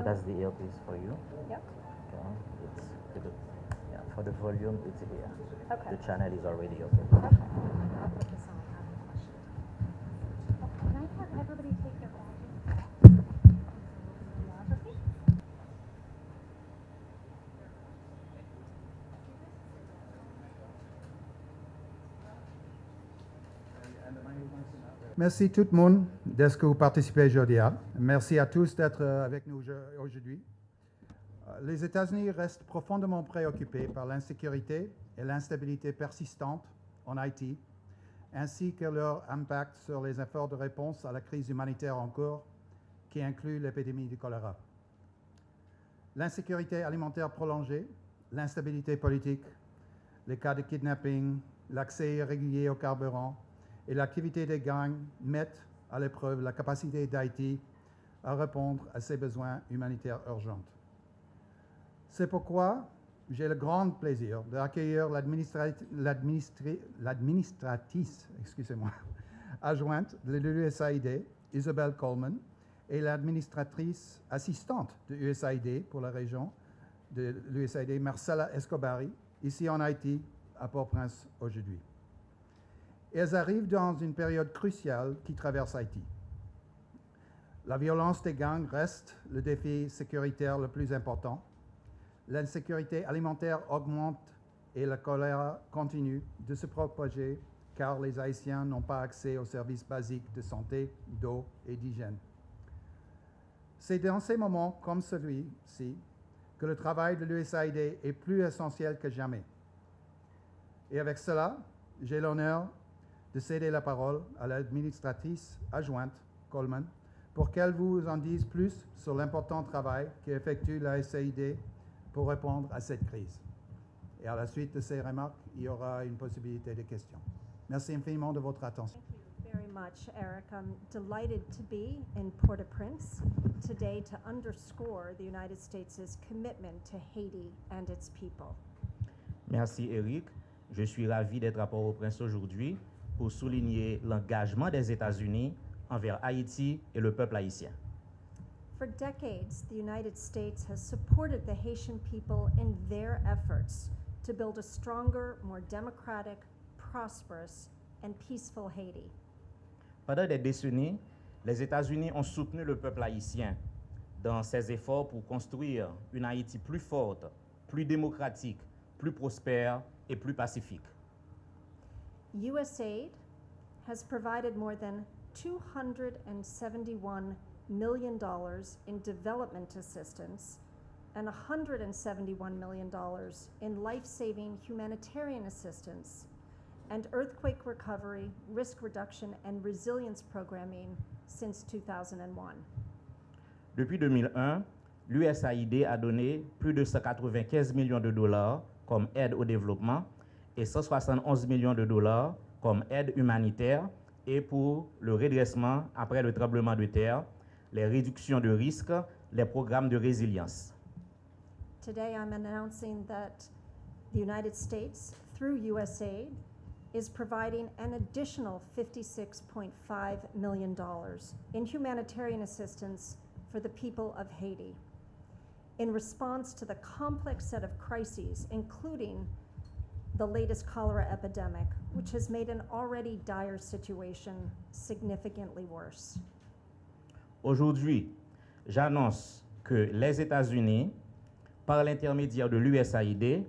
So that's the earpiece for you. yep, Okay. It's the, yeah, for the volume, it's here. okay. The channel is already open. Okay. Merci tout le monde de ce que vous participez aujourd'hui. Merci à tous d'être euh, avec nous aujo- aujourd'hui. Euh, Les États-Unis restent profondément préoccupés par l'insécurité et l'instabilité persistante en Haïti, ainsi que leur impact sur les efforts de réponse à la crise humanitaire en cours, qui inclut l'épidémie du choléra. L'insécurité alimentaire prolongée, l'instabilité politique, les cas de kidnapping, l'accès irrégulier au carburant et l'activité des gangs mettent à l'épreuve la capacité d'Haïti à répondre à ses besoins humanitaires urgents. C'est pourquoi j'ai le grand plaisir d'accueillir l'administratrice adjointe de l'USAID, Isabelle Coleman, et l'administratrice assistante de l'USAID pour la région de l'USAID, Marcella Escobari, ici en Haïti, à Port-au-Prince aujourd'hui. Elles arrivent dans une période cruciale qui traverse Haïti. La violence des gangs reste le défi sécuritaire le plus important. L'insécurité alimentaire augmente et la choléra continue de se propager car les Haïtiens n'ont pas accès aux services basiques de santé, d'eau et d'hygiène. C'est dans ces moments comme celui-ci que le travail de l'USAID est plus essentiel que jamais. Et avec cela, j'ai l'honneur de céder la parole à l'administratrice adjointe Coleman pour qu'elle vous en dise plus sur l'important travail qu'effectue la SAID pour répondre à cette crise. Et à la suite de ces remarques, il y aura une possibilité de questions. Merci infiniment de votre attention. Thank you very much, Eric. I'm delighted to be in Port-au-Prince today to underscore the United States' commitment to Haiti and its people. Merci Eric. Je suis ravi d'être à Port-au-Prince aujourd'hui pour souligner l'engagement des États-Unis envers Haïti et le peuple haïtien. For decades, the United States has supported the Haitian people in their efforts to build a stronger, more democratic, prosperous, and peaceful Haiti. Pendant des décennies, les États-Unis ont soutenu le peuple haïtien dans ses efforts pour construire une Haïti plus forte, plus démocratique, plus prospère et plus pacifique. USAID has provided more than $271 million in development assistance and $171 million in life saving humanitarian assistance and earthquake recovery, risk reduction, and resilience programming since 2001. Depuis 2001, l'USAID a donné plus de 195 millions de dollars comme aide au développement et 171 millions de dollars comme aide humanitaire et pour le redressement après le tremblement de terre, les réductions de risques, les programmes de résilience. Today, I'm announcing that the United States, through USAID, is providing an additional $56.5 million in humanitarian assistance for the people of Haiti in response to the complex set of crises, including the latest cholera epidemic, which has made an already dire situation significantly worse. Aujourd'hui, j'annonce que les États-Unis, par l'intermédiaire de l'USAID,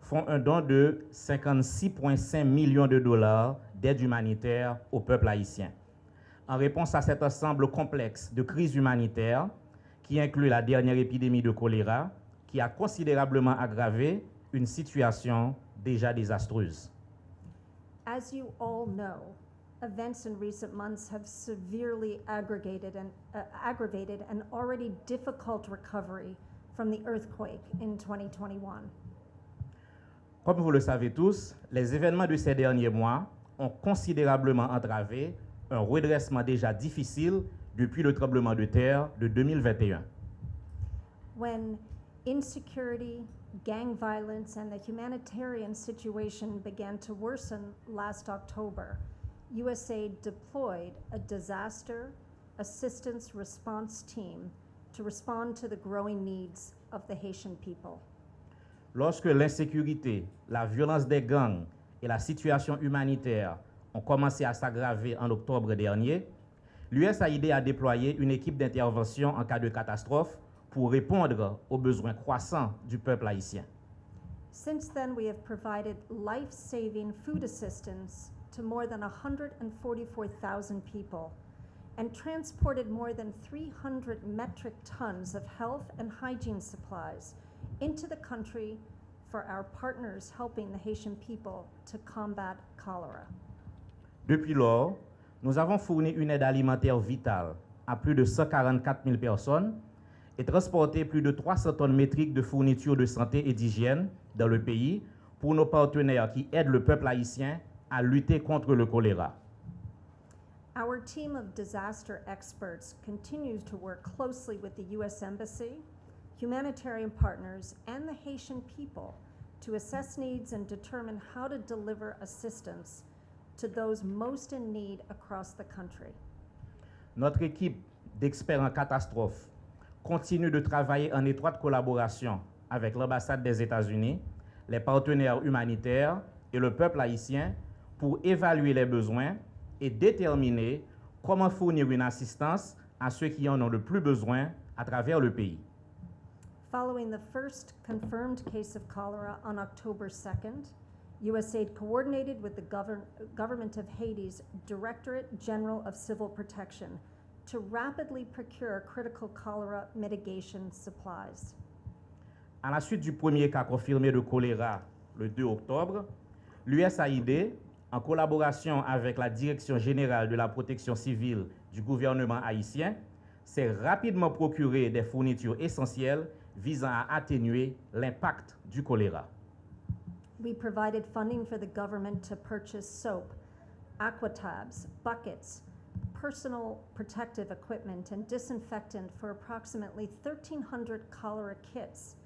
font un don de 56,5 millions de dollars d'aide humanitaire au peuple haïtien. En réponse à cet ensemble complexe de crises humanitaires, qui inclut la dernière épidémie de choléra, qui a considérablement aggravé une situation déjà désastreuse. As you all know, events in recent months have severely aggregated and, uh, aggravated an already difficult recovery from the earthquake in 2021. Comme vous le savez tous, les événements de ces derniers mois ont considérablement entravé un redressement déjà difficile depuis le tremblement de terre de 2021. When insecurity, gang violence, and the humanitarian situation began to worsen last October, USAID deployed a disaster assistance response team to respond to the growing needs of the Haitian people. Lorsque l'insécurité, la violence des gangs et la situation humanitaire ont commencé à s'aggraver en octobre dernier, l'USAID a déployé une équipe d'intervention en cas de catastrophe pour répondre aux besoins croissants du peuple haïtien. Since then, we have provided life saving food assistance to more than 144,000 people and transported more than 300 metric tons of health and hygiene supplies into the country for our partners helping the Haitian people to combat cholera. Depuis lors, nous avons fourni une aide alimentaire vitale à plus de 144 000 personnes et transporté plus de 300 tonnes métriques de fournitures de santé et d'hygiène dans le pays pour nos partenaires qui aident le peuple haïtien à lutter contre le choléra. Our team of disaster experts continues to work closely with the U.S. Embassy, humanitarian partners, and the Haitian people to assess needs and determine how to deliver assistance to those most in need across the country. Notre équipe d'experts en catastrophe continue de travailler en étroite collaboration avec l'ambassade des États-Unis, les partenaires humanitaires et le peuple haïtien pour évaluer les besoins et déterminer comment fournir une assistance à ceux qui en ont le plus besoin à travers le pays. Following the first confirmed case of cholera on October 2nd, USAID coordinated with the govern- government of Haiti's Directorate General of Civil Protection to rapidly procure critical cholera mitigation supplies. À la suite du premier cas confirmé de choléra le 2 octobre, l'USAID, en collaboration avec la Direction générale de la protection civile du gouvernement haïtien, s'est rapidement procuré des fournitures essentielles visant à atténuer l'impact du choléra. We provided funding for the government to purchase soap, aquatabs, buckets, personal protective equipment, and disinfectant for approximately 1,300 cholera kits,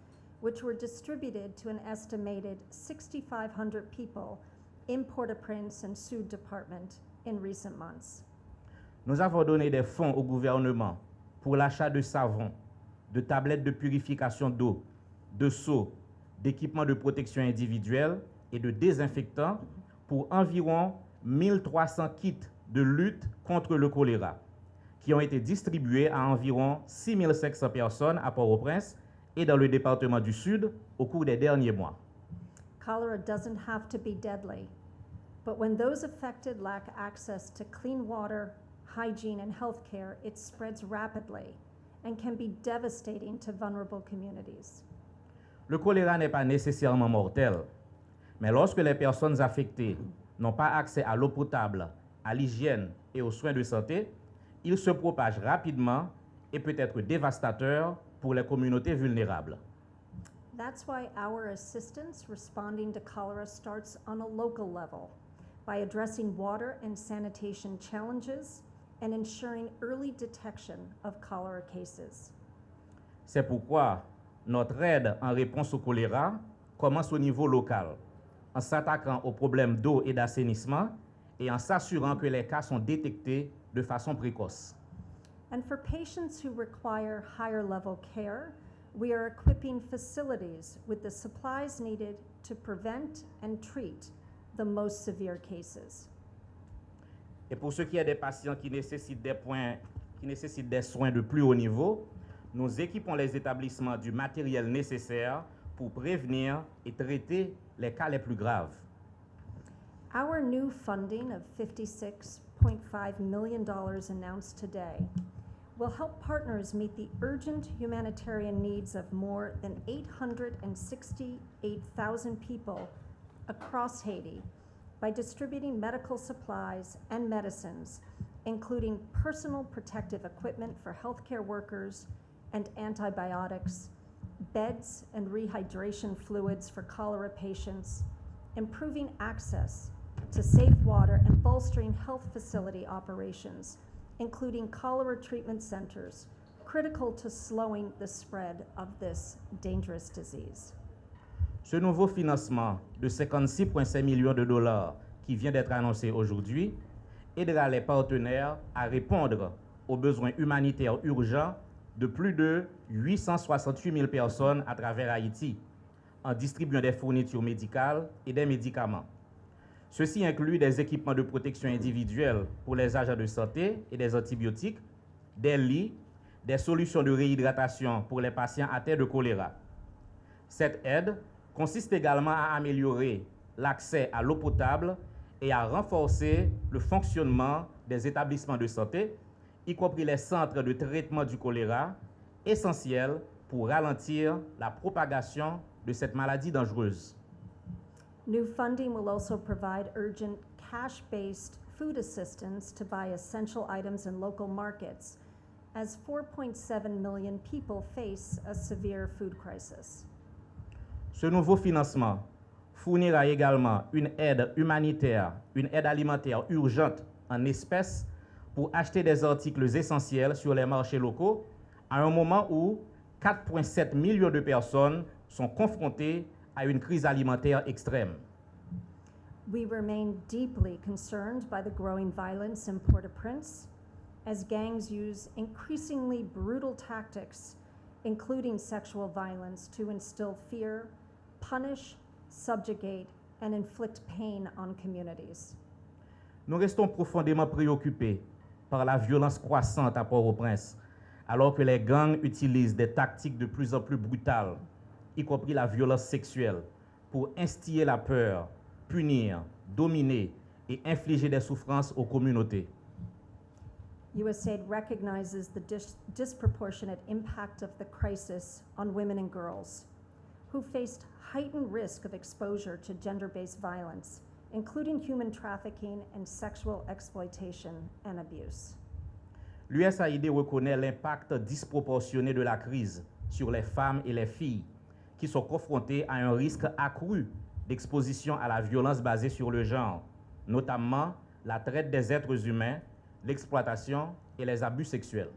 which were distributed to an estimated 6,500 people in Port-au-Prince and Sud Department in recent months. Nous avons donné des fonds au gouvernement pour l'achat de savon, de tablettes de purification d'eau, de seaux, d'équipements de protection individuelle et de désinfectants pour environ 1300 kits de lutte contre le choléra, qui ont été distribués à environ 6500 personnes à Port-au-Prince et dans le département du Sud au cours des derniers mois. Cholera doesn't have to be deadly, but when those affected lack access to clean water, hygiene, and health care, it spreads rapidly and can be devastating to vulnerable communities. Le choléra n'est pas nécessairement mortel, mais lorsque les personnes affectées n'ont pas accès à l'eau potable, à l'hygiène et aux soins de santé, il se propage rapidement et peut être dévastateur pour les communautés vulnérables. That's why our assistance responding to cholera starts on a local level by addressing water and sanitation challenges and ensuring early detection of cholera cases. C'est pourquoi notre aide en réponse au choléra commence au niveau local, en s'attaquant aux problèmes d'eau et d'assainissement et en s'assurant que les cas sont détectés de façon précoce. And for patients who require higher level care, we are equipping facilities with the supplies needed to prevent and treat the most severe cases. Et pour ce qui est des patients qui nécessitent des, points, qui nécessitent des soins de plus haut niveau, nous équipons les établissements du matériel nécessaire pour prévenir et traiter les cas les plus graves. Our new funding of $56.5 million announced today will help partners meet the urgent humanitarian needs of more than 868,000 people across Haiti by distributing medical supplies and medicines, including personal protective equipment for healthcare workers and antibiotics, beds and rehydration fluids for cholera patients, improving access to safe water and bolstering health facility operations, including cholera treatment centers, critical to slowing the spread of this dangerous disease. Ce nouveau financement de 56,5 millions de dollars qui vient d'être annoncé aujourd'hui aidera les partenaires à répondre aux besoins humanitaires urgents de plus de 868 000 personnes à travers Haïti en distribuant des fournitures médicales et des médicaments. Ceci inclut des équipements de protection individuelle pour les agents de santé et des antibiotiques, des lits, des solutions de réhydratation pour les patients atteints de choléra. Cette aide consiste également à améliorer l'accès à l'eau potable et à renforcer le fonctionnement des établissements de santé, y compris les centres de traitement du choléra, essentiels pour ralentir la propagation de cette maladie dangereuse. New funding will also provide urgent cash-based food assistance to buy essential items in local markets as 4.7 million people face a severe food crisis. Ce nouveau financement fournira également une aide humanitaire, une aide alimentaire urgente en espèces pour acheter des articles essentiels sur les marchés locaux à un moment où 4,7 millions de personnes sont confrontées à une crise alimentaire extrême. We remain deeply concerned by the growing violence in Port-au-Prince as gangs use increasingly brutal tactics, including sexual violence, to instill fear, punish, subjugate, and inflict pain on communities. Nous restons profondément préoccupés par la violence croissante à Port-au-Prince, alors que les gangs utilisent des tactiques de plus en plus brutales, y compris la violence sexuelle, pour instiller la peur, punir, dominer et infliger des souffrances aux communautés. USAID recognizes the dis- disproportionate impact of the crisis on women and girls who faced heightened risk of exposure to gender-based violence, including human trafficking and sexual exploitation and abuse. L'USAID reconnaît l'impact disproportionné de la crise sur les femmes et les filles qui sont confrontées à un risque accru d'exposition à la violence basée sur le genre, notamment la traite des êtres humains, l'exploitation et les abus sexuels.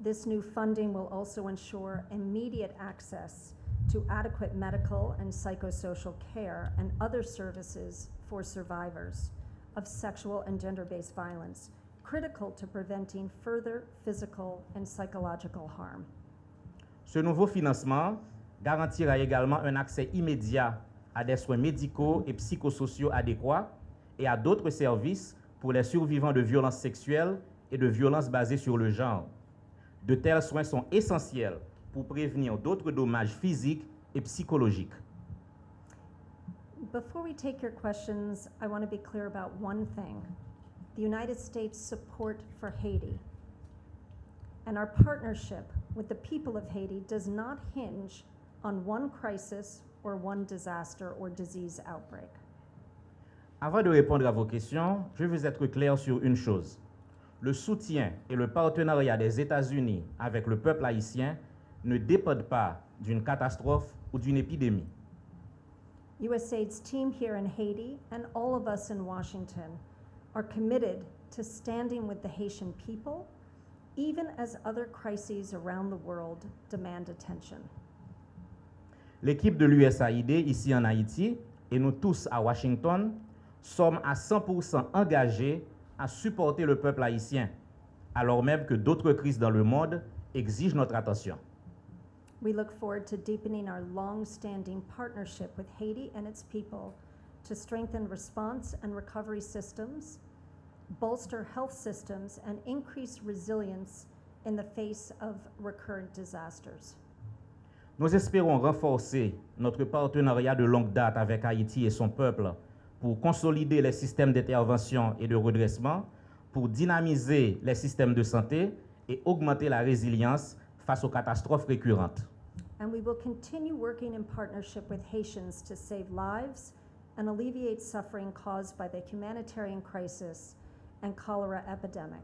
This new funding will also ensure immediate access to adequate medical and psychosocial care and other services for survivors of sexual and gender-based violence, critical to preventing further physical and psychological harm. Ce nouveau financement garantira également un accès immédiat à des soins médicaux et psychosociaux adéquats et à d'autres services pour les survivants de violences sexuelles et de violences basées sur le genre. De tels soins sont essentiels pour prévenir d'autres dommages physiques et psychologiques. Before we take your questions, I want to be clear about one thing. The United States' support for Haiti and our partnership with the people of Haiti does not hinge on one crisis or one disaster or disease outbreak. Avant de répondre à vos questions, je veux être clair sur une chose. Le soutien et le partenariat des États-Unis avec le peuple haïtien ne dépendent pas d'une catastrophe ou d'une épidémie. USAID's team here in Haiti and all of us in Washington are committed to standing with the Haitian people, even as other crises around the world demand attention. L'équipe de l'USAID ici en Haïti et nous tous à Washington sommes à 100% engagés à supporter le peuple haïtien, alors même que d'autres crises dans le monde exigent notre attention. We look forward to deepening our long-standing partnership with Haiti and its people to strengthen response and recovery systems, bolster health systems, and increase resilience in the face of recurrent disasters. Nous espérons renforcer notre partenariat de longue date avec Haïti et son peuple pour consolider les systèmes d'intervention et de redressement, pour dynamiser les systèmes de santé et augmenter la résilience face aux catastrophes récurrentes. And we will continue working in partnership with Haitians to save lives and alleviate suffering caused by the humanitarian crisis and cholera epidemic.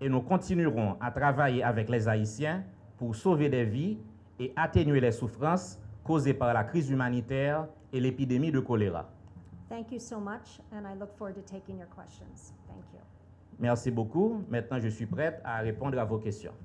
Et nous continuerons à travailler avec les Haïtiens pour sauver des vies et atténuer les souffrances causées par la crise humanitaire et l'épidémie de choléra. Thank you so much, and I look forward to taking your questions. Thank you. Merci beaucoup. Maintenant, je suis prête à répondre à vos questions.